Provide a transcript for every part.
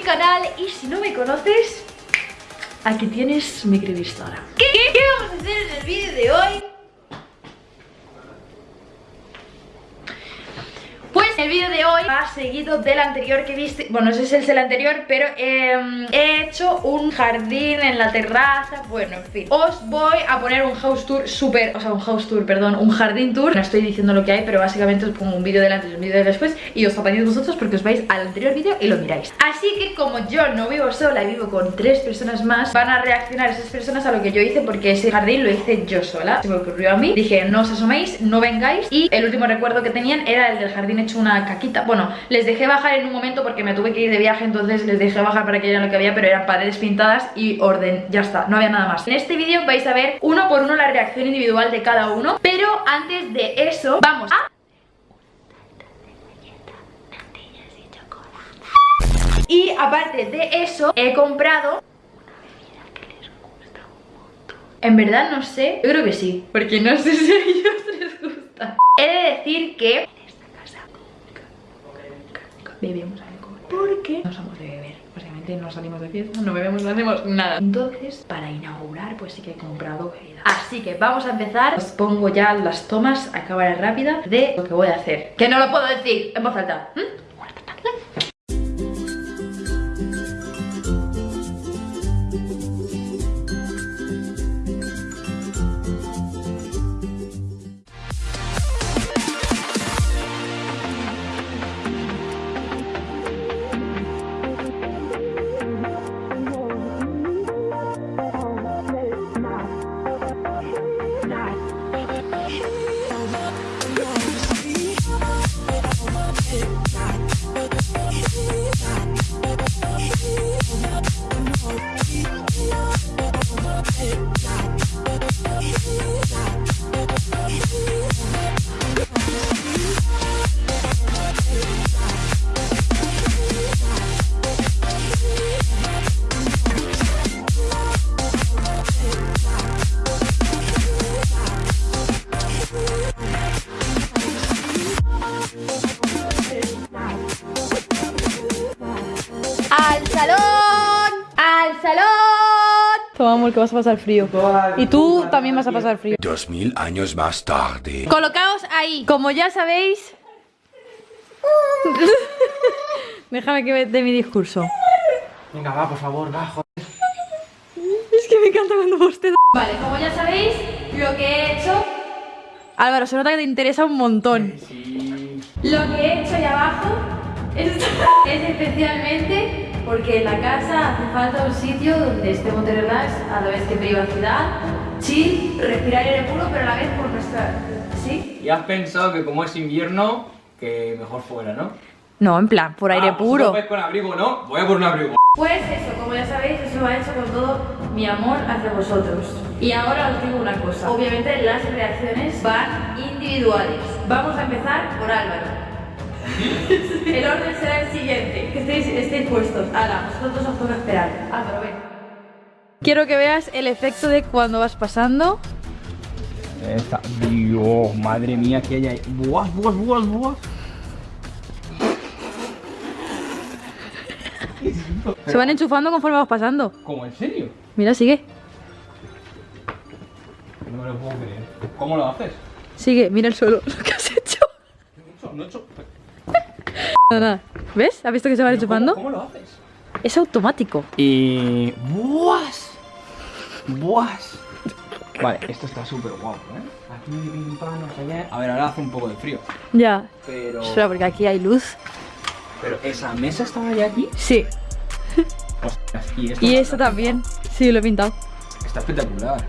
canal y si no me conoces, aquí tienes mi Instagram. ¿Qué, ¿Qué vamos a hacer en el vídeo de hoy? El vídeo de hoy ha seguido del anterior que viste Bueno, ese es el anterior, pero em, he hecho un jardín en la terraza. Bueno, en fin. Os voy a poner un house tour súper O sea, un house tour, perdón, un jardín tour. No estoy diciendo lo que hay, pero básicamente os pongo un vídeo delante y un vídeo de después Y os apañéis vosotros porque os vais al anterior vídeo y lo miráis. Así que como yo no vivo sola y vivo con tres personas más Van a reaccionar esas personas a lo que yo hice Porque ese jardín lo hice yo sola. Se me ocurrió a mí. Dije, no os asoméis, no vengáis. Y el último recuerdo que tenían era el del jardín hecho una caquita. Bueno, les dejé bajar en un momento porque me tuve que ir de viaje Entonces les dejé bajar para que vieran lo que había Pero eran paredes pintadas y orden, ya está, no había nada más. En este vídeo vais a ver uno por uno la reacción individual de cada uno Pero antes de eso, vamos a... Y aparte de eso, he comprado en verdad no sé, yo creo que sí Porque no sé si a ellos les gusta. He de decir que bebemos alcohol. Porque no somos de beber básicamente no salimos de fiesta, no bebemos, no hacemos nada. Entonces para inaugurar pues sí que he comprado bebida. Así que vamos a empezar. Os pongo ya las tomas a cámara rápida de lo que voy a hacer. Que no lo puedo decir en voz alta Toma, amor, que vas a pasar frío. Y tú también vas a pasar frío. Dos mil años más tarde. Colocaos ahí. Como ya sabéis... Déjame que dé mi discurso. Venga, va, por favor, va, joder. Es que me encanta cuando bostezo. Vale, como ya sabéis, lo que he hecho... Álvaro, se nota que te interesa un montón. Sí. Lo que he hecho ahí abajo es, es especialmente porque en la casa hace falta un sitio donde estemos de relax, a la vez que privacidad, chill, respirar aire puro, pero a la vez por nuestra... ¿Sí? Y has pensado que como es invierno, que mejor fuera, ¿no? No, en plan, por aire Ah, pues puro. vais con abrigo, ¿no? Voy a por un abrigo. Pues eso, como ya sabéis, eso lo ha hecho con todo mi amor hacia vosotros. Y ahora os digo una cosa. Obviamente las reacciones van individuales. Vamos a empezar por Álvaro. el orden será el siguiente. Que estéis, estéis puestos. Ahora, vosotros os toca esperar. Álvaro, ven. Quiero que veas el efecto de cuando vas pasando. Esta, Dios, madre mía, que hay ahí. Buah, buah, buah, buah. Se van enchufando conforme vas pasando. ¿Cómo, en serio? Mira, sigue. No me lo puedo creer. ¿Cómo lo haces? Sigue, mira el suelo. Lo que has hecho. No he hecho... Nada, nada. ¿Ves? ¿Has visto que se van enchufando? ¿Cómo, lo haces? Es automático. Y... ¡Buas! ¡Buas! Vale, esto está súper guapo, ¿eh? Aquí pim pam, no qué. A ver, ahora hace un poco de frío. Ya. Pero... Espera, porque aquí hay luz. Pero esa mesa estaba ya aquí. Sí. Ostras, y esto Y esto también. Sí, lo he pintado. Está espectacular.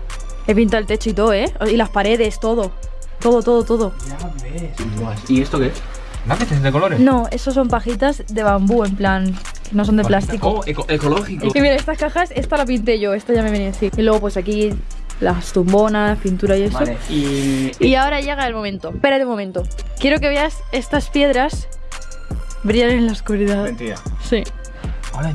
He pintado el techo y todo, ¿eh? Y las paredes, todo. Todo, todo, todo. Ya ves. ¿Y esto qué es? ¿Lápices de colores? No, esos son pajitas de bambú, en plan, no son de plástico. Oh, eco- ecológico. Y mira, estas cajas, esta la pinté yo, esta ya me venía así. Y luego pues aquí las tumbonas, pintura y eso. Vale, y... Y ahora llega el momento. Espérate un momento. Quiero que veas estas piedras brillan en la oscuridad. Mentira. Sí.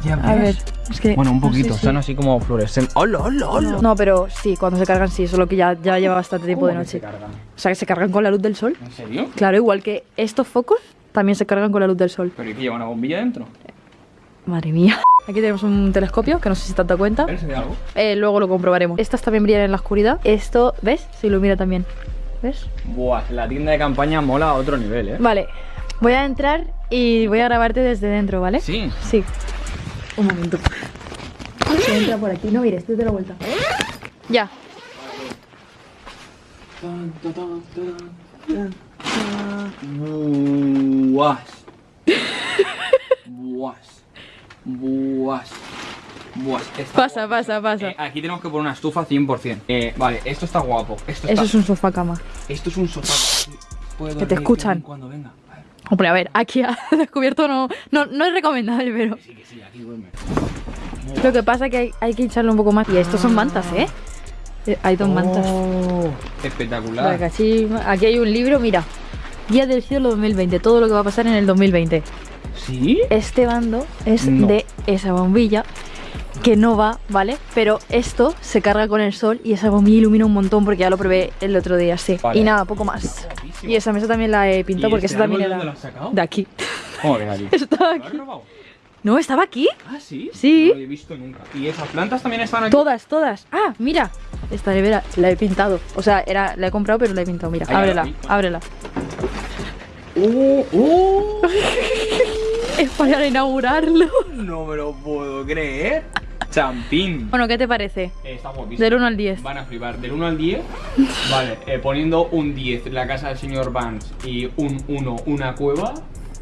Ya A ver, es que... Bueno, un no sé poquito, si- son así como fluorescentes. ¡Hola, hola, hola! No, pero sí, cuando se cargan sí, solo que ya, ya lleva bastante tiempo de ¿Cómo que noche. se cargan? O sea, que se cargan con la luz del sol. ¿En serio? Claro, igual que estos focos también se cargan con la luz del sol. ¿Pero y que lleva una bombilla dentro? Madre mía. Aquí tenemos un telescopio que no sé si te has dado cuenta. ¿Ves algo? Eh, luego lo comprobaremos. Estas también brillan en la oscuridad. Esto, ¿ves? Se ilumina también. ¿Ves? Buah, la tienda de campaña mola a otro nivel, ¿eh? Vale. Voy a entrar y voy a grabarte desde dentro, ¿vale? Sí. Sí. Un momento. Se entra por aquí. No mires, tú de la vuelta. Ya. Buas. Buas. Buas. Buas. Pasa, guapo. pasa, pasa. Eh, aquí tenemos que poner una estufa 100%. Eh, vale, esto está guapo. Esto, Eso está... es un sofá cama. esto es un sofá. Puedo Que te escuchan. Cuando venga. Hombre, a ver, aquí ha descubierto no, no, no es recomendable, pero que sí, que sí, aquí duerme. lo que pasa es que hay, hay que hincharlo un poco más. Y estos son mantas, ¿eh? Eh, Hay dos mantas. Oh, La espectacular. Aquí hay un libro, mira. Guía del cielo 2020, todo lo que va a pasar en el 2020. ¿Sí? Este bando es No. de esa bombilla que no va, ¿vale? Pero esto se carga con el sol y esa bombilla ilumina un montón porque ya lo probé el otro día, sí. Vale. Y nada, poco más. Y esa mesa también la he pintado ¿Y porque este esa también árbol era dónde lo has sacado? de aquí. ¿Cómo que de aquí? No, estaba aquí. Ah, sí. Sí. No lo he visto nunca. ¿Y esas plantas también están aquí? Todas, todas. Ah, mira. Esta nevera la he pintado. O sea, era, la he comprado, pero la he pintado. Mira, Ahí ábrela, ábrela. ¡Oh! ¡Oh! Es para inaugurarlo. No me lo puedo creer. Champín. Bueno, ¿qué te parece? Eh, está guapísimo. Del 1 al 10. Van a flipar. Del 1 al 10. Vale, eh, poniendo un 10 en la casa del señor Vance y un 1 una cueva.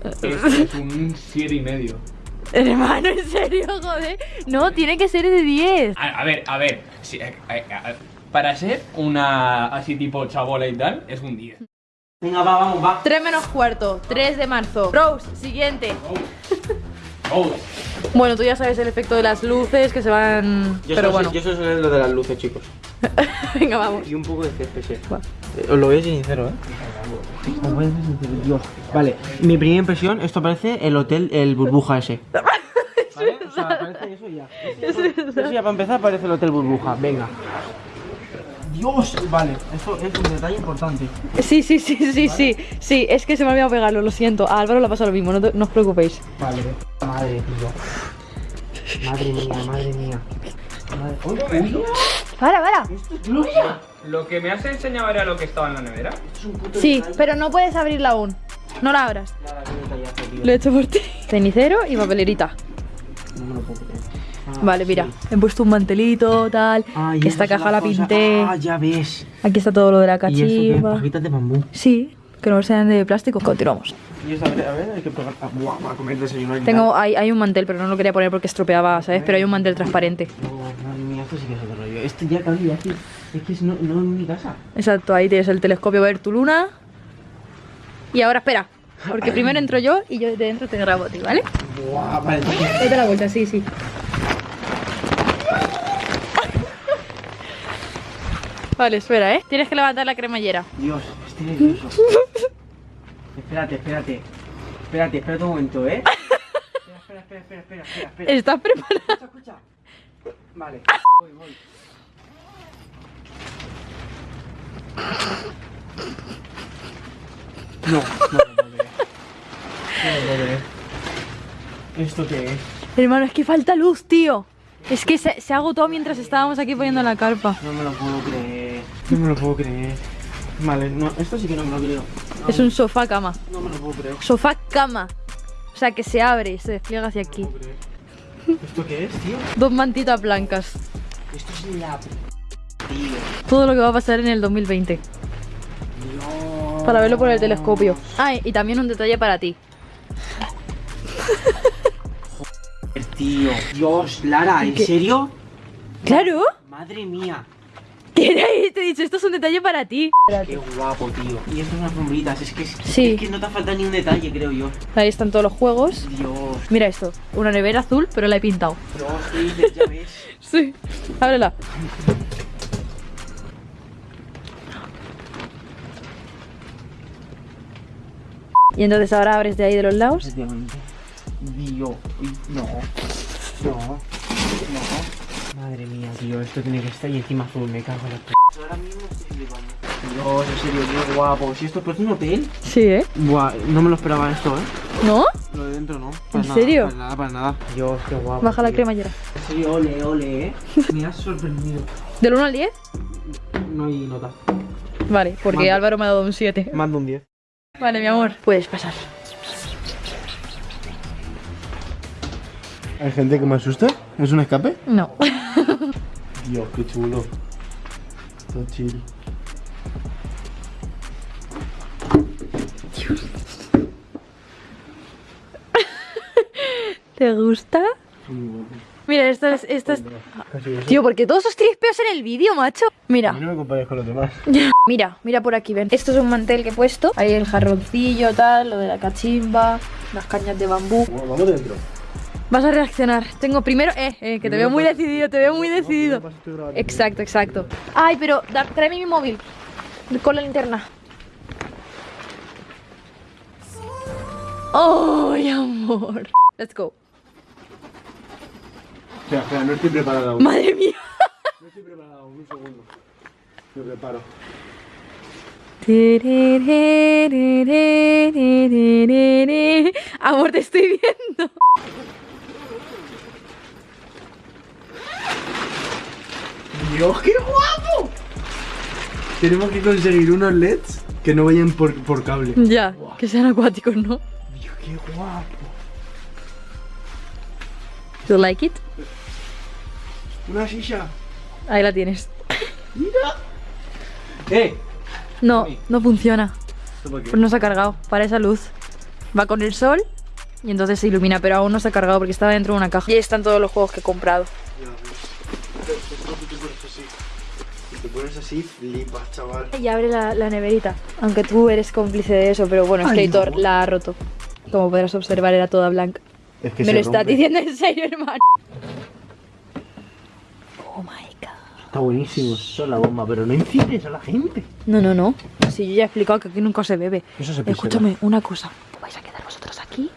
Esto es un 7 y medio. Hermano, en serio, joder. No, tiene que ser de 10. A, a ver, a ver. sí, eh, eh, eh, para ser una así tipo chabola y tal, es un 10. Venga, va, vamos, va. 3 menos cuarto, 3 de marzo. Rose, siguiente. Oh. Bueno, tú ya sabes el efecto de las luces que se van. Yo Pero bueno, sé, yo solo sé lo de las luces, chicos. venga, vamos. Y un poco de CPS. Va. Eh, os lo voy a ser sincero, ¿eh? Os voy a ser sincero, Dios. Vale, mi primera impresión, esto parece el hotel, el burbuja ese. ¿Vale? O sea, parece eso ya. Eso, eso ya para empezar parece el hotel burbuja, venga. Dios, vale, eso es un detalle importante. Sí, sí, sí, sí, sí. Sí, es que se me ha olvidado pegarlo, lo siento. A Álvaro le ha pasado lo mismo, no, te- no os preocupéis. Vale, madre, tío. Madre mía, madre mía. Madre... ¡Uy, uy! Para, para. ¡Esto es gloria! Lo que me has enseñado era lo que estaba en la nevera. Es un puto Sí, detalle. pero no puedes abrirla aún. No la abras. Nada, qué detallazo, tío. Lo he hecho por ti. Cenicero y papelerita. No me lo puedo creer. Ah, Vale, mira. sí. He puesto un mantelito, tal. Ah, y Esta caja la cosas- pinté. Ah, ya ves. Aquí está todo lo de la ¿Y qué? cachimba. Pajitas de bambú. Sí, que no sean de plástico. Continuamos. Y esta, a ver, a ver, hay que probar. Ah, buah, para comer desayuno. y Tengo, hay, hay un mantel, pero no lo quería poner porque estropeaba, ¿sabes? Pero hay un mantel transparente. No, madre mía, esto sí que es otro rollo. Esto ya cabía aquí. Es que es no, no en mi casa. Exacto, ahí tienes el telescopio ver tu luna. Y ahora espera, porque primero entro yo y yo de dentro te grabo a ti, ¿vale? Buah, vale. Date la vuelta, sí, sí. Vale, espera, ¿eh? Tienes que levantar la cremallera. Dios, estoy nervioso. espérate, espérate. Espérate, espérate un momento, ¿eh? Espera, espera, espera, espera, espera, espera. ¿Estás preparado? Escucha, escucha. Vale, voy, voy. No, no lo creer. No lo creer. ¿Esto qué es? Hermano, es que falta luz, tío. Es que se, se agotó mientras estábamos aquí poniendo la carpa. No me lo puedo creer. No me lo puedo creer. Vale, no, esto sí que no me lo creo. No, Es un sofá cama. no me lo puedo creer. Sofá cama. O sea, que se abre y se despliega hacia aquí. No. ¿Esto qué es, tío? Dos mantitas blancas. Esto es la... p- Tío. Todo lo que va a pasar en el 2020. Dios. Para verlo por el telescopio. Ah, y también un detalle para ti. Tío. Dios, Lara, ¿en ¿Qué? serio? ¡Claro! Madre mía. ¿Qué era? Te he dicho, esto es un detalle para ti. Qué guapo, tío. Y estas unas sombritas, es que, es, Sí. es que no te falta ni un detalle, creo yo. Ahí están todos los juegos. Dios. Mira esto, una nevera azul, pero la he pintado. Pero ¿qué dices? Ya ves. Sí. Ábrela. Y entonces ahora abres de ahí de los lados. Dios. No. No. No. Madre mía, tío. Esto tiene que estar y encima azul. Me cago en la p. Ahora mismo estoy flipando. Dios, en serio, qué guapo. Si esto es un hotel. Sí, ¿eh? Buah, no me lo esperaba esto, ¿eh? ¿No? Lo de dentro no. Para ¿En nada, serio? Para nada, para nada. Dios, qué guapo. Baja la tío. cremallera. Sí, ole, ole, eh. Me has sorprendido. ¿Del 1 al 10? No hay nota. Vale, porque Manda. Álvaro me ha dado un 7. Mando un 10. Vale, mi amor. Puedes pasar. ¿Hay gente que me asusta? ¿Es un escape? No. Dios, qué chulo. Todo chill. ¿Te gusta? Muy. Mira, esto es... Esto. Tío, ¿por qué todos esos trispeos en el vídeo, macho? Mira. no me compares con los demás. Mira, mira por aquí, ven. Esto es un mantel que he puesto. Ahí el jarroncillo, tal, lo de la cachimba, las cañas de bambú. Bueno, vamos dentro. Vas a reaccionar. Tengo primero... Eh, eh, que te veo muy decidido, te veo muy decidido. Exacto, exacto. Ay, pero da- tráeme mi móvil. Con la linterna. ¡Ay, amor! Let's go. Espera, espera, no estoy preparado aún. Madre mía. No estoy preparado aún, un segundo. Me preparo. Amor, te estoy viendo. ¡Dios, qué guapo! Tenemos que conseguir unos LEDs que no vayan por, por cable. Ya, que sean acuáticos, ¿no? Dios, qué guapo. You like it? Una silla. Ahí la tienes. ¡Eh! No, no funciona. Pues no se ha cargado. Para esa luz. Va con el sol y entonces se ilumina, pero aún no se ha cargado porque estaba dentro de una caja. Y ahí están todos los juegos que he comprado. Pones así. Flipas, chaval. Y abre la, la neverita. Aunque tú eres cómplice de eso, pero bueno, no. la ha roto. Como podrás observar, era toda blanca. Es que Me lo estás diciendo en serio, hermano. Oh my god. Está buenísimo, eso es la bomba, pero no incites a la gente. No, no, no. Si yo ya he explicado que aquí nunca se bebe. Eso se. Escúchame, una cosa. Te vais a quedar vosotros aquí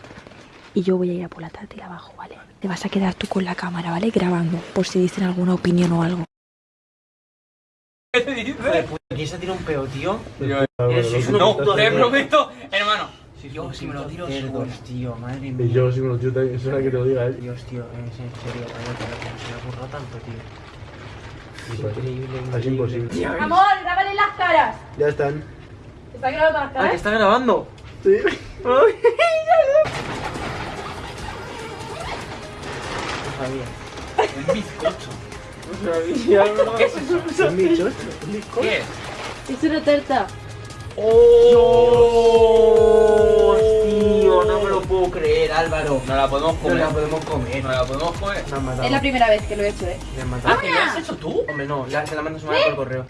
y yo voy a ir a por la tarta y abajo, ¿vale? Te vas a quedar tú con la cámara, ¿vale? Grabando, por si dicen alguna opinión o algo. ¿Qué te dices? ¿Quién se tira un peo, tío? No, te prometo, hermano. Yo si me lo tiro Cerdos, tío, madre Y mía. yo, si me lo tiro también, es una que te lo diga, ¿eh? Dios, tío, es en serio, vaya, pero se me ocurrió tanto, tío. Es Pues, increíble, Es imposible. Amor, grábale las caras. Ya están. ¿Está grabando las Ah, caras? que está grabando. Sí. No sabía. Un bizcocho. ¿Qué es eso? Es mi chocho. ¿Qué? Es una tarta. ¡Oh! Tío, no me lo puedo creer, Álvaro. No la podemos No comer. la podemos comer. No la podemos comer. Es la primera vez que lo he hecho, ¿eh? Me han matado. Ah, ¿que lo has hecho tú? Hombre, no, la- se la mando a su madre por correo.